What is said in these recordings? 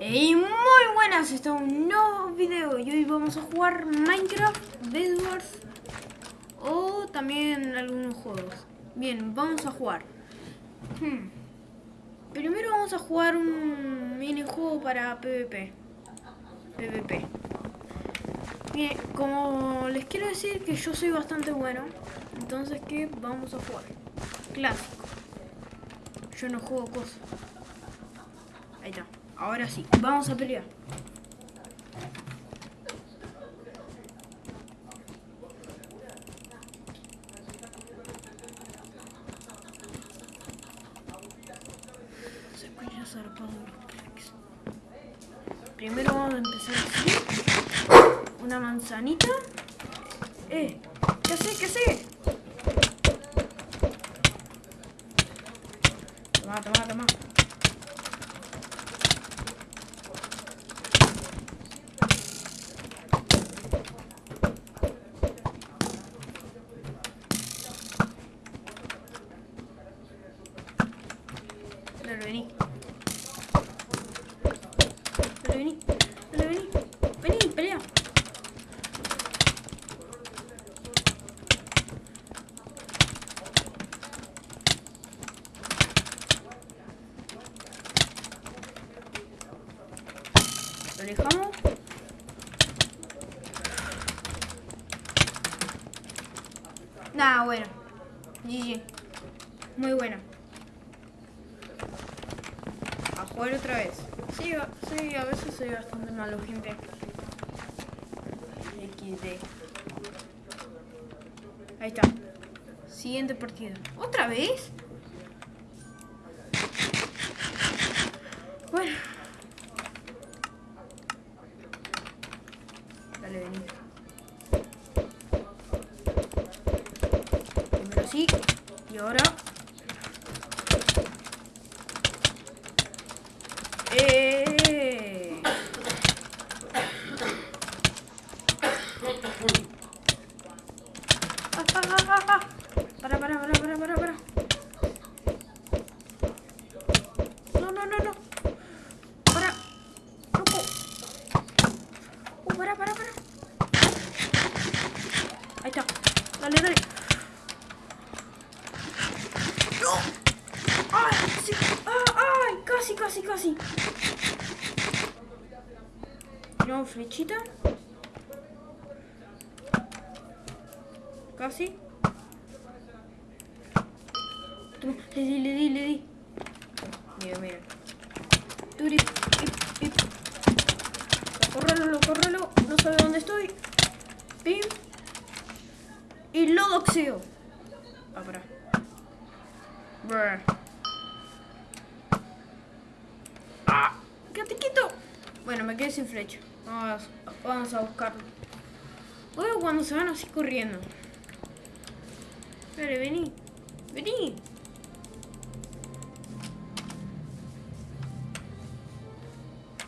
Y muy buenas, esto es un nuevo video y hoy vamos a jugar Minecraft, Bedwars o también algunos juegos. Bien, vamos a jugar. Hmm. Primero vamos a jugar un minijuego para PvP. PvP. Bien, como les quiero decir que yo soy bastante bueno, entonces ¿qué vamos a jugar? Clásico. Yo no juego cosas. Ahí está. Ahora sí, vamos a pelear. Se escucha zarpado. Primero vamos a empezar así. Una manzanita. Eh, ¿qué hace? ¿Qué hace? Toma, toma, toma. Dale, vení. Dale, vení. Dale, vení. Vení, pelea. Lo dejamos. Nah, bueno. GG. Muy bueno. A jugar otra vez. Sí, a- sí, a veces soy bastante malo, gente. XD. Ahí está. Siguiente partida. ¿Otra vez? Bueno. Dale, vení. Primero sí. Y ahora. ¡Eh! Ah, ah, ah, ah, ah. Para, para, para, para, para, para. No, no, no, no. Para. Loco. Uh, para, para, para. Ahí está. Dale, dale. ¡No! ¡Ay! ¡Ah, ¡Ay! Casi, casi, casi. No, flechita. Casi. Le le di, le di. Mira, mira. Turi, ip, ip. Córrelo, lo córrelo. No sabe dónde estoy. Pim. Y lo doxeo. Ah, para. Brr. ¡Ah! ¡Quédate quieto! Bueno, me quedé sin flecha. Vamos, vamos a buscarlo. Luego cuando se van así corriendo. Dale, vení. Vení.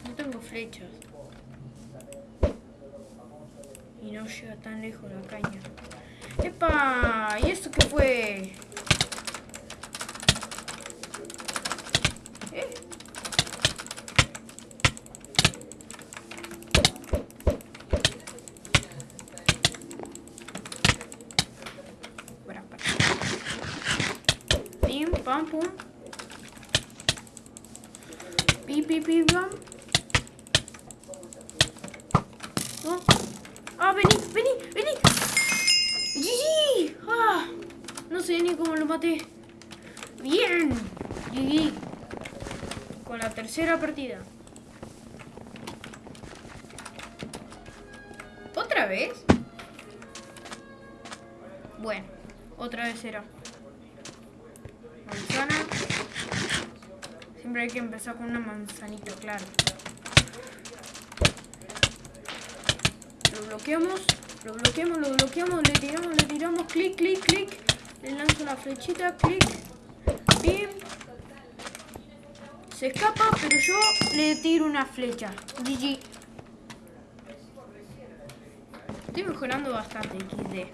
No tengo flechas. Y no llega tan lejos la caña. ¡Epa! ¿Y esto qué fue? ¿Eh? Para, para. Pim, pam, pum. Pi, pi, pi, pam. Oh. Ah, vení, vení, vení. GG. Ah, no sé ni cómo lo maté. Bien. GG. Tercera partida. ¿Otra vez? Bueno, otra vez era. Manzana. Siempre hay que empezar con una manzanita, claro. Lo bloqueamos, lo bloqueamos, lo bloqueamos, le tiramos, le tiramos, clic, clic, clic. Le lanzo la flechita, clic. Se escapa, pero yo le tiro una flecha. GG. Estoy mejorando bastante, XD.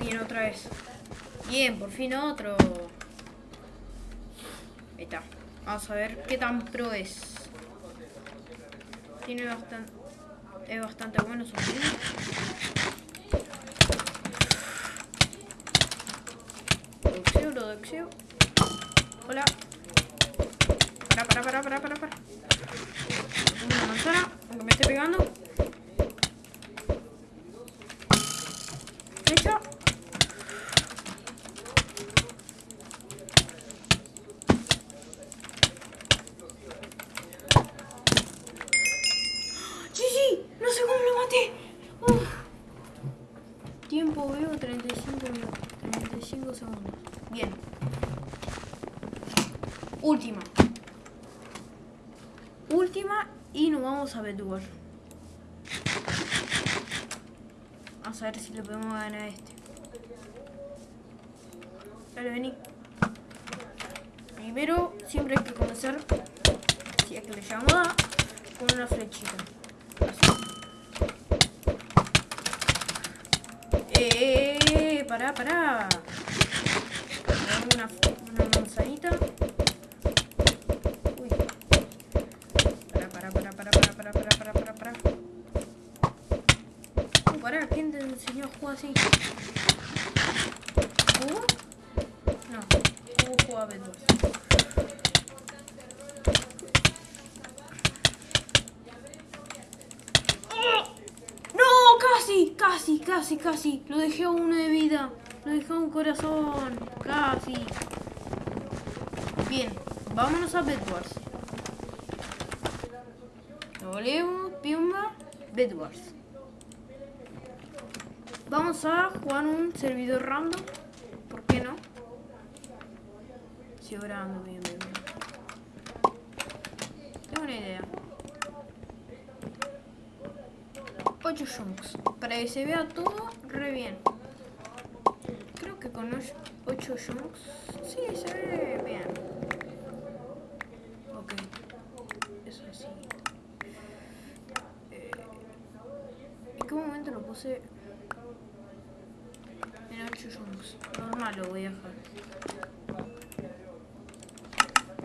Bien, otra vez. Bien, por fin otro. Ahí está. Vamos a ver qué tan pro es. Tiene bastante... Es bastante bueno su Doxeo, lo doxeo. Hola. Para, para, para, para, para, para. Una manzana, aunque me esté pegando. Nos vamos a ver si le podemos ganar a este. Dale, vení. Primero, siempre hay que comenzar, si es que le llamo a, con una flechita. Eh, pará, pará. Una, una manzanita. así. ¿Cubo? No, cubo juega B2. ¡No! ¡Casi! ¡Casi! Lo dejé a uno de vida. Lo dejé a un corazón. ¡Casi! Bien, vámonos a Bedwars. Leemos, Piumba, Bedwars. Vamos a jugar un servidor random. ¿Por qué no? Si ahora ando bien, bien, bien. Tengo una idea. 8 chunks. Para que se vea todo re bien. Creo que con 8 chunks. Sí, se ve bien. Ok. Eso así. Eh, ¿En qué momento lo puse? Normal lo voy a dejar.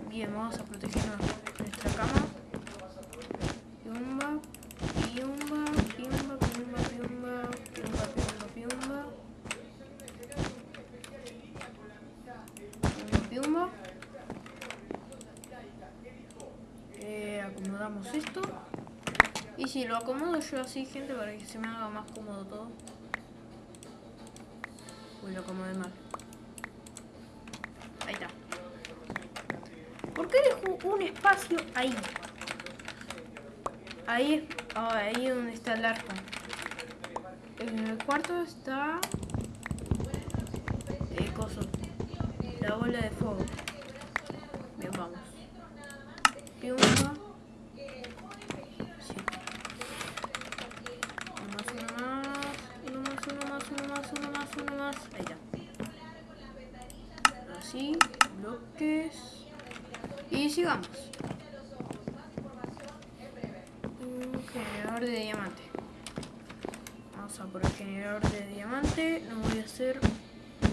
Bien, vamos a proteger nuestra cama. Piumba, piumba, piumba, piumba, piumba, piumba, piumba, piumba. Piumba, piumba. Eh, acomodamos esto. Y si lo acomodo yo así, gente, para que se me haga más cómodo todo. Uy, lo como de mal. Ahí está. ¿Por qué dejo un espacio ahí? Ahí, oh, ahí donde está el arco. En el cuarto está... El coso. La bola de fuego. Bien, vamos.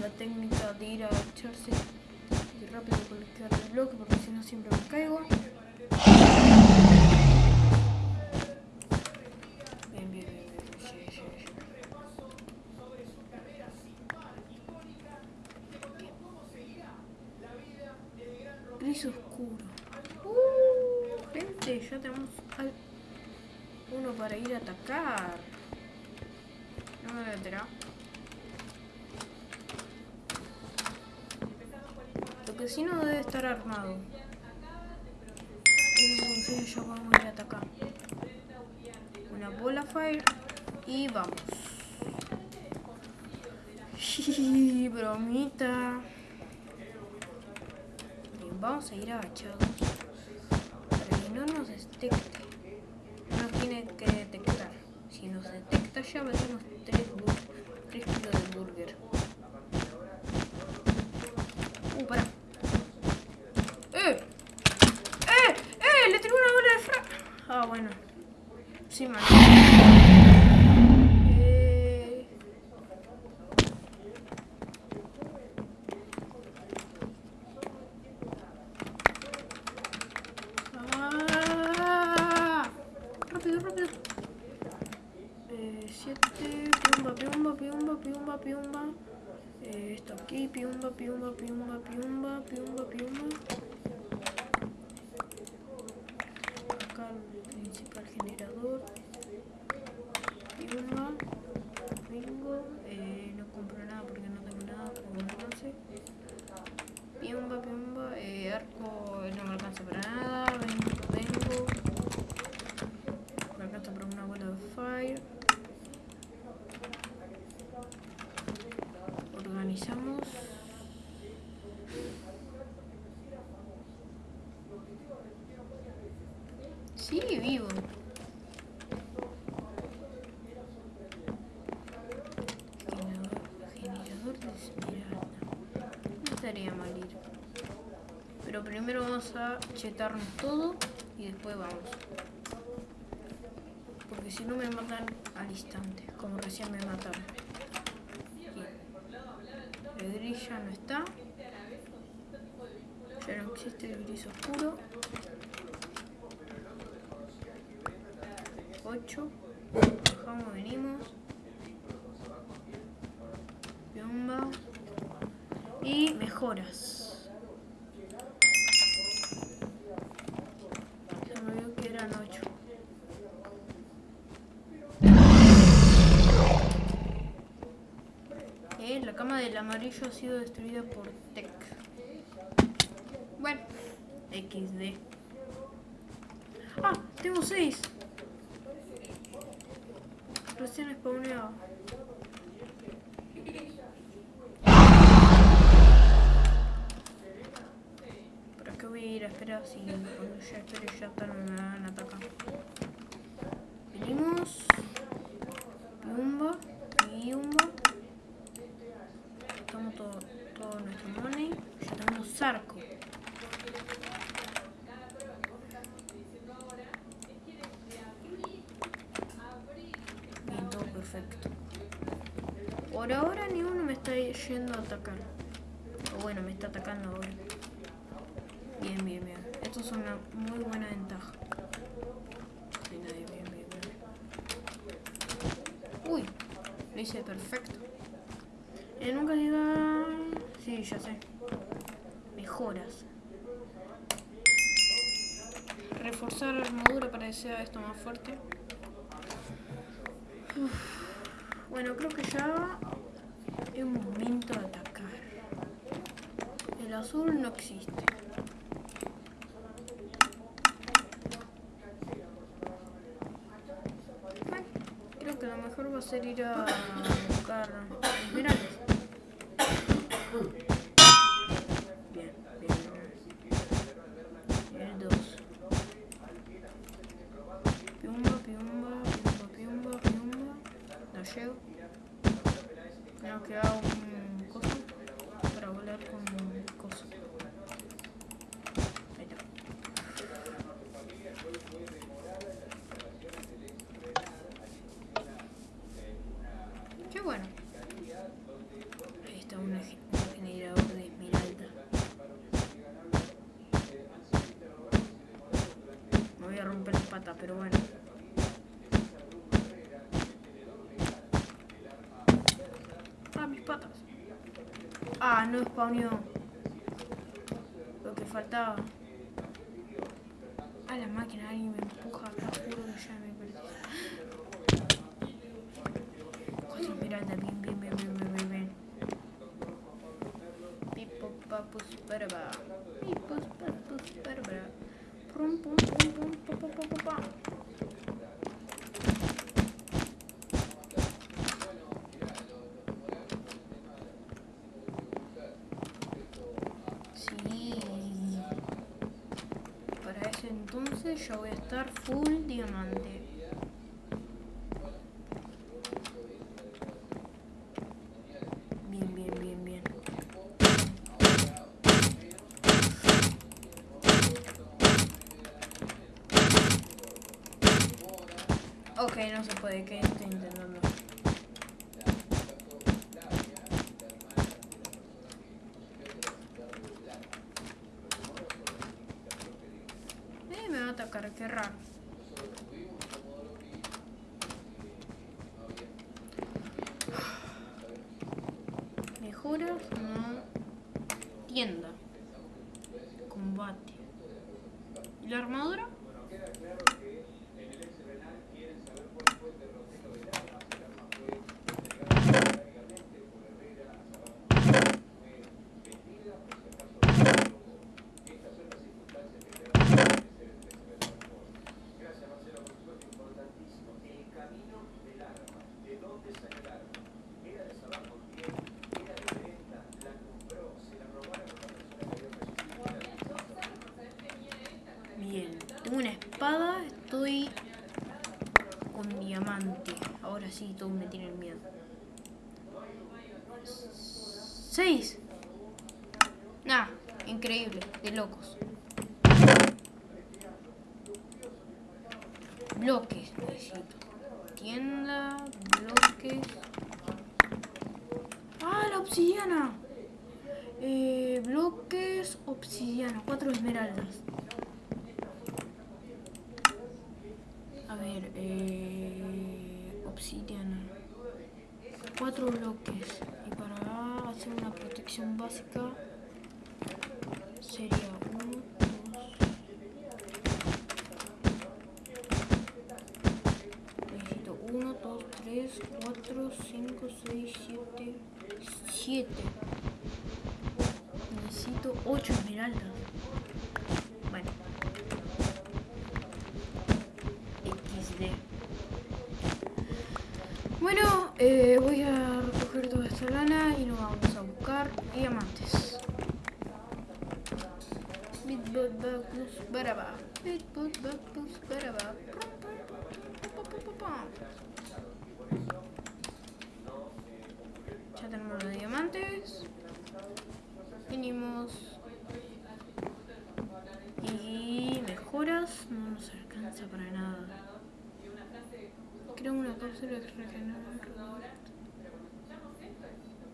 La técnica de ir a echarse y rápido colocar el bloque porque si no siempre me caigo. oscuro. Uh, gente, ya tenemos uno para ir a atacar. No me vendrá. Lo que sí no debe estar armado. Entonces ya vamos a ir a atacar. Una bola fire y vamos. bromita. Vamos a ir agachados para que no nos detecte. No tiene que detectar. Si nos detecta ya metemos 3, 3 kilos de burger. Uh, para. ¡Eh! ¡Eh! ¡Eh! Le tiró una bola de fra... Ah, bueno. Sí, man. Oh, no me alcanza para nada. Vengo, vengo. Me alcanza para una bola de fire. Organizamos. Sigue vivo. Generador, generador de esmeralda. No estaría mal ir. Pero primero vamos a chetarnos todo y después vamos. Porque si no me matan al instante, como recién me mataron. El gris ya no está. Ya no existe el gris oscuro. 8. Bajamos, venimos. Piomba. Y mejoras. Del amarillo ha sido destruida por Tech. Bueno, XD. Ah, tengo 6. Recién spawneado. ¿Para qué voy a ir a esperar si cuando ya espero ya tal me van a atacar? Venimos. Piumba. Piumba. Todo, todo nuestro money. Ya tenemos arco. Bien, todo perfecto. Por ahora ni uno me está yendo a atacar. O bueno, me está atacando ahora. Bien, bien, bien. Esto es una muy buena ventaja. Uy, lo hice perfecto. Eh, nunca diga... Sí, ya sé. Mejoras. Reforzar armadura para que sea esto más fuerte. Bueno, creo que ya es momento de atacar. El azul no existe. Creo que lo mejor va a ser ir a buscar. Pero bueno. Ah, mis patas. Ah, no spawneó. Lo que faltaba. A la máquina, alguien me empuja acá, juro que ya me perdí. Cuatro esmeraldas, bien, bien, bien, bien, bien, bien. Pipo, papus, paraba. Pum, pum, pum, pum, pa, pa, pa, pa, pa. Sí. Para ese entonces yo voy a estar full diamante. Bien, bien, bien, bien. Ok, no se puede, que estoy intentando. Eh, me va a atacar, qué raro. Mejoras, no. Tienda. Combate. ¿Y la armadura? espada estoy con diamante. Ahora sí, todos me tienen miedo. ¡Seis! Nah, increíble, de locos. 4, 5, 6, 7, 7. Necesito 8 esmeraldas.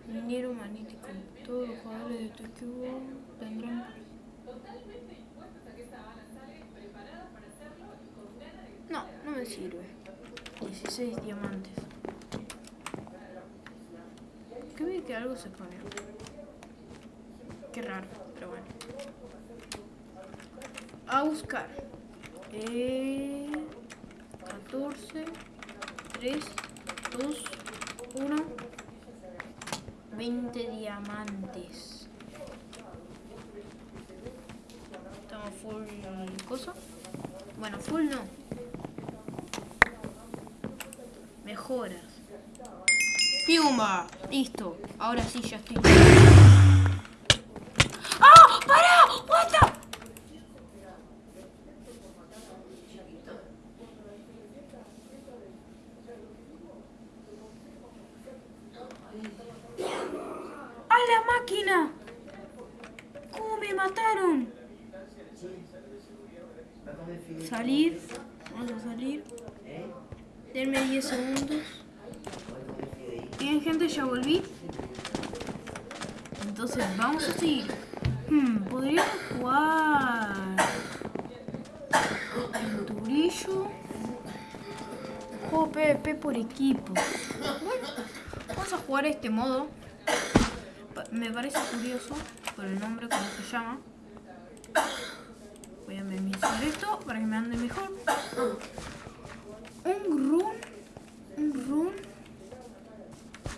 Minero magnético. Todos los jugadores de equipo tendrán. No, no me sirve. 16 diamantes. Que vi que algo se pone. Qué raro, pero bueno. A buscar. Eh, 14, 3, 2, 1. 20 diamantes. Estamos full cosa. Bueno, full no. Mejoras. ¡Piumba! Listo. Ahora sí ya estoy. Bueno, vamos a jugar este modo. Me parece curioso por el nombre, como se llama. Voy a minimizar esto para que me ande mejor. Un run. Un run.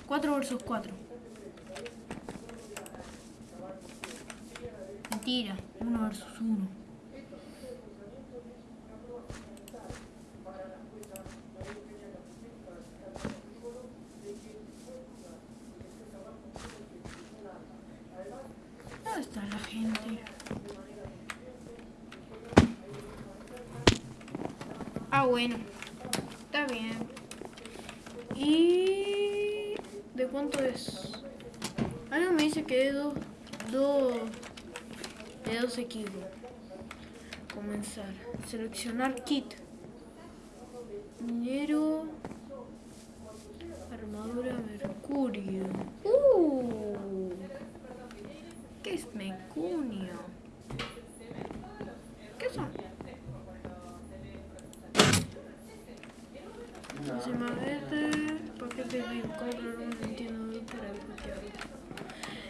4 versus 4. Mentira. 1 versus 1. ¿Dónde está la gente? Ah, bueno. Está bien. ¿Y de cuánto es? Algo me dice que de dos, dos, de dos equipos. Comenzar. Seleccionar kit. Dinero. Armadura mercurio. Uh. ¿Qué es mercurio? ¿Qué son? Encima verde, paquete de comprar un entiendo para desbloquearlo.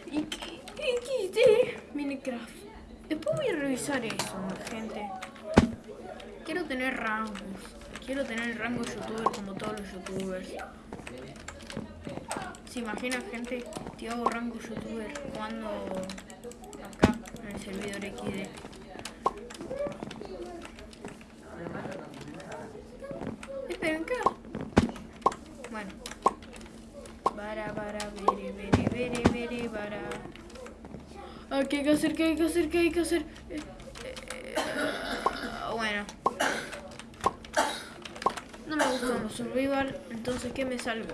¿Y qué? ¿Y qué? Minecraft. Después voy a revisar eso, gente. Quiero tener rangos. Quiero tener el rango youtuber como todos los youtubers. ¿Se imaginan, gente? Te hago rango youtuber jugando acá en el servidor XD. Esperen, ¿qué? Bueno. Para, para, vere, vere, vere, vere, para. Ah, ¿Qué hay que hacer? ¿Qué hay que hacer? ¿Qué hay que hacer? Eh, eh, eh, bueno. survival, entonces ¿qué me salgo?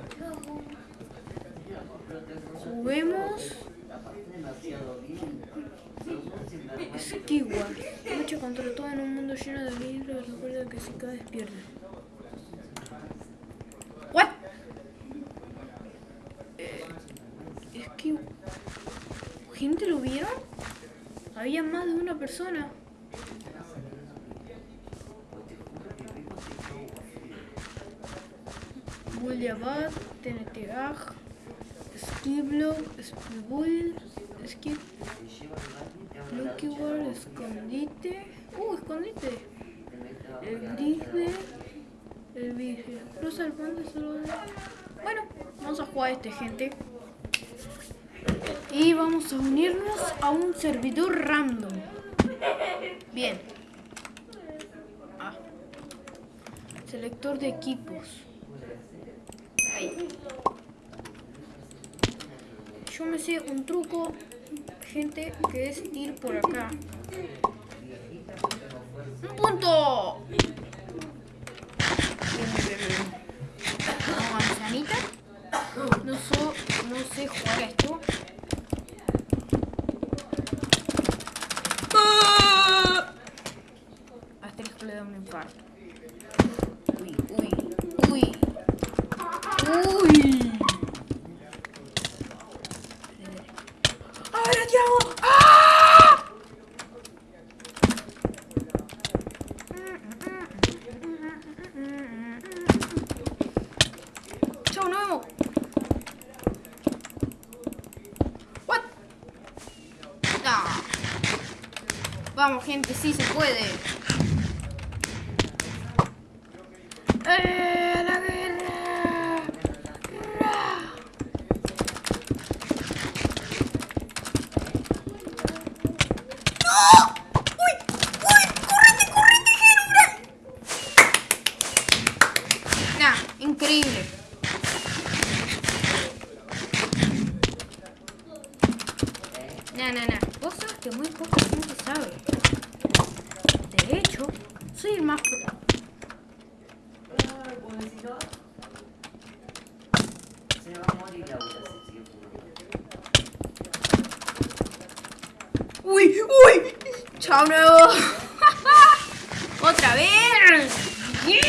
Juguemos. Skyward. Lucha contra todo en un mundo lleno de libros. Recuerda que si caes pierde. What? Es que... ¿Gente lo vieron? Había más de una persona. Bullabad, TNT Ag, Skiblo, Spibull, Skip, Lucky World, Escondite. Uh, escondite. El Grisbe, el Vigil. Cruza el puente solo. Bueno, vamos a jugar a este, gente. Y vamos a unirnos a un servidor random. Bien. Ah. Selector de equipos. Yo me sé un truco, gente, que es ir por acá. ¡Un punto! No, manzanita. No, so, no sé jugar esto. ¡Ah! Asterisco le da un infarto. Uy, uy, uy. Uy. ¡Ahora te hago! ¡Ah! Chao, nos vemos. What? Ah. Vamos, gente, sí se puede. ¡Eh, a la guerra! ¡Ra! ¡No! ¡Uy! ¡Uy! ¡Correte, correte, Herobrine! Nah, increíble. Nah, nah, nah. Vos sabes que muy poca gente sabe. De hecho, soy el más pro. Se va a morir Laura si sigue fumando. ¡Uy! ¡Uy! ¡Chao nuevo! ¡Otra vez! ¡Bien!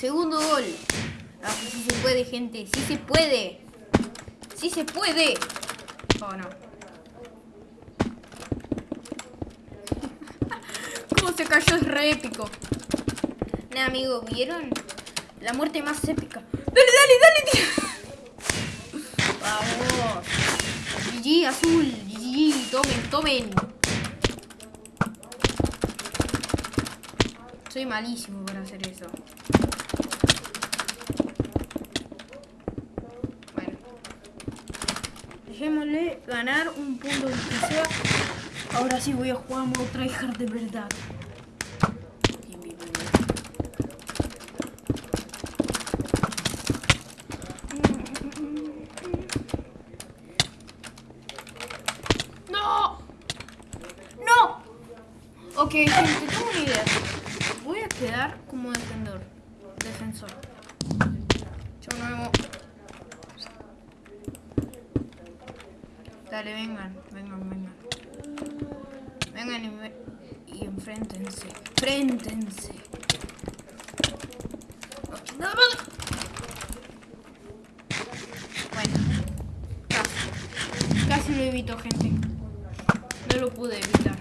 Segundo gol. Ah, sí se puede, gente. Sí se puede. Sí se puede. Oh, no. ¿Cómo se cayó? Es re épico. Amigo, ¿vieron? La muerte más épica. ¡Dale, dale, dale, tío! ¡Vamos! GG, azul. Tomen, tomen. Soy malísimo para hacer eso. Bueno. Dejémosle ganar un punto de sea. Ahora sí voy a jugar modo tryhard de verdad. Bien, bien, bien, bien. ¡No! ¡No! Ok, gente, tengo una idea. Voy a quedar como defensor. Defensor. Yo nuevo. Dale, vengan, vengan, vengan. Vengan y, ve- y enfréntense. Enfréntense. Ok, nada más. Bueno. Casi. Casi lo evito, gente. No lo pude evitar.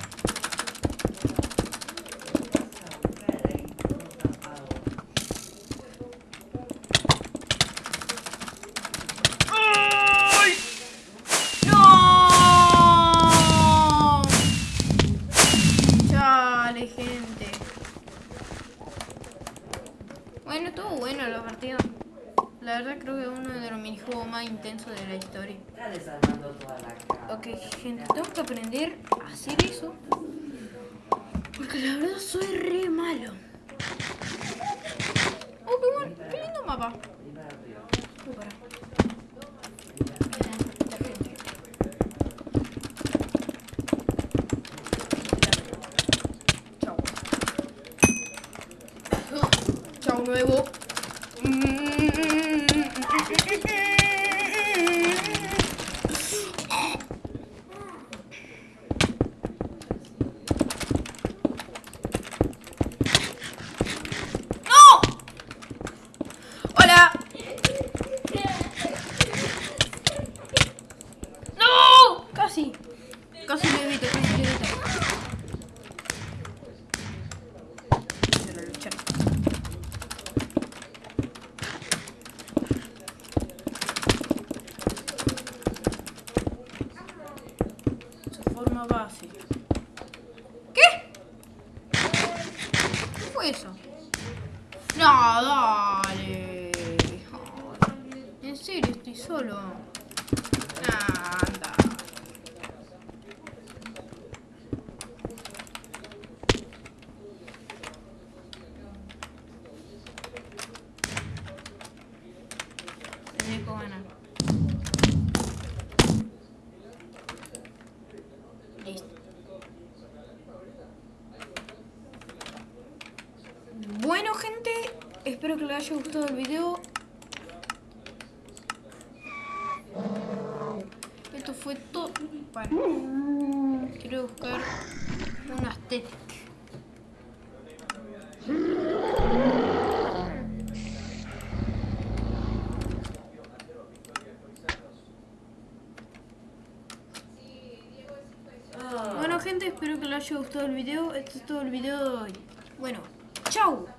¡Ay! ¡No! Chale, gente. Bueno, estuvo bueno la partida. La verdad creo que es uno de los de la historia. Ok, gente, tengo que aprender a hacer eso. Porque la verdad soy re malo. Oh, qué, buen- qué lindo mapa. Arriba, arriba. Oh, pará. Ya, gente. Chao. Chao nuevo. Mm. eso. No, dale. En serio, estoy solo. Ah, anda. Tendré que ganar. Listo. Bueno gente, les haya gustado el video. Esto fue todo. Para. Quiero buscar tetas. Ah. Bueno gente, espero que les haya gustado el video. Este es todo el video de hoy. Bueno, chau.